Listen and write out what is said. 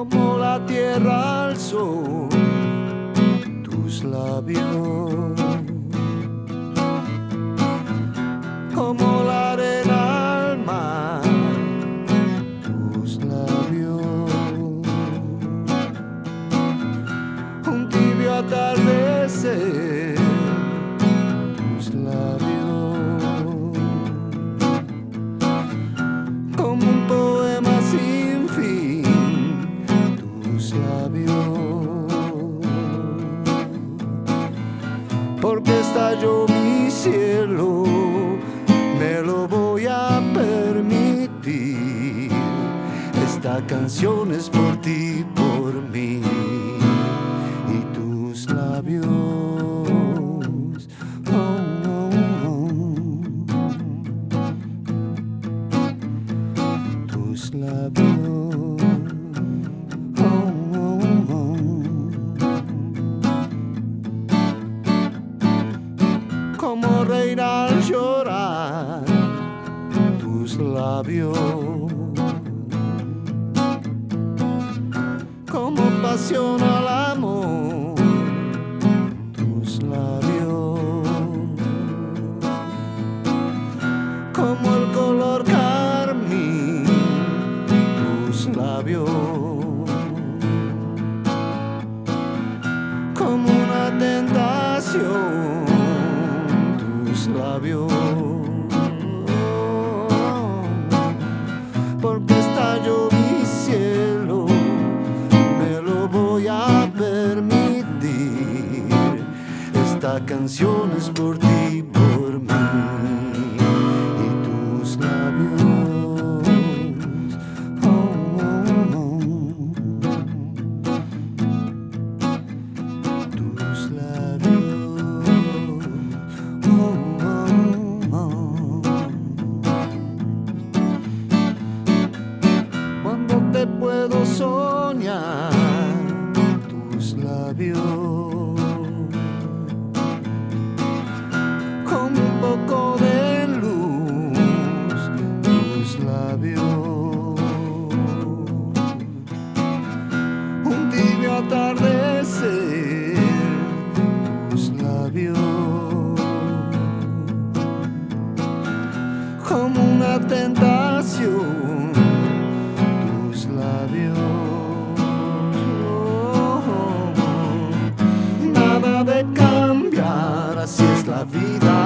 como la tierra al sol, tus labios. mi cielo, me lo voy a permitir. Esta canción es por ti, por mí y tus labios. Oh, Como reina al llorar tus labios. Como pasión al amor tus labios. Como el color carmín tus labios. Como una tentación labios. Porque estalló mi cielo, me lo voy a permitir. Esta canción es por ti, por mí tus cambiar así es vida